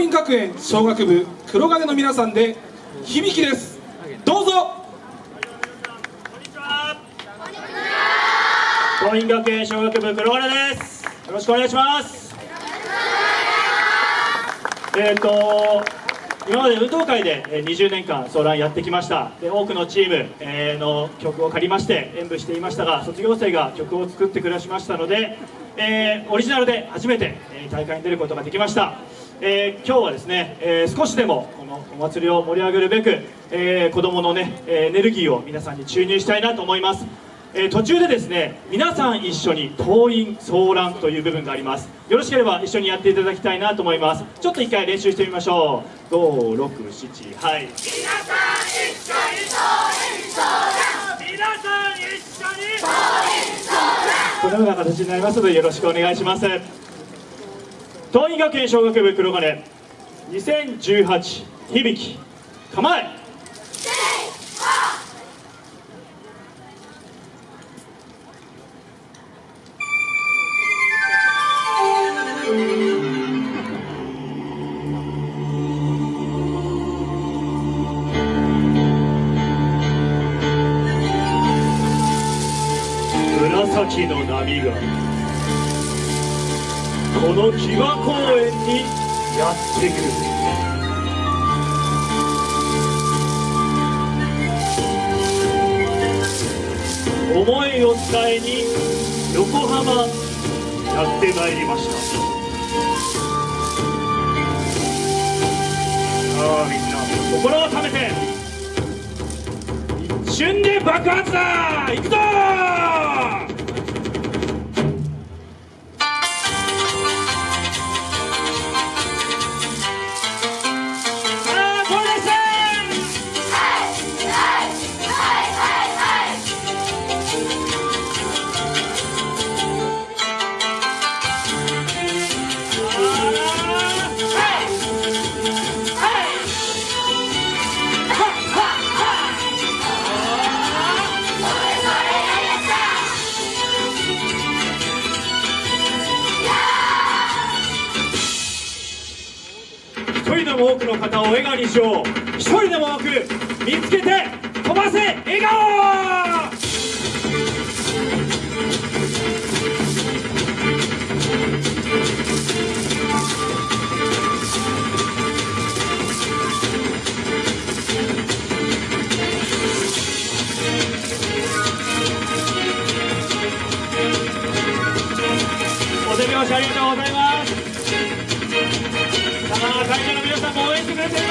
桐蔭学園小学部黒金の皆さんで響きです。どうぞ。桐蔭学園小学部黒金です。よろしくお願いします。えっ、ー、と今まで運動会で20年間相談やってきました。で多くのチームの曲を借りまして演舞していましたが卒業生が曲を作ってくだしましたので、えー、オリジナルで初めて大会に出ることができました。えー、今日はですね、えー、少しでもこのお祭りを盛り上げるべく、えー、子どものねエネルギーを皆さんに注入したいなと思います、えー、途中でですね皆さん一緒に党員騒乱という部分があります。よろしければ一緒にやっていただきたいなと思います。ちょっと一回練習してみましょう。567はい。皆さん一緒に党員騒乱。皆さん一緒に党員騒乱。このような形になりますのでよろしくお願いします。桐蔭学園小学部黒金。2018響き構え。紫の波が。この騎馬公園にやってくる思いを伝えに横浜やってまいりました。さあみんな心をためて。一瞬で爆発だ。行くぞでも多くの方を笑顔にしよう。一人でも多く見つけて飛ばせ笑顔!ありがとうございます。皆さんも応援してくれてい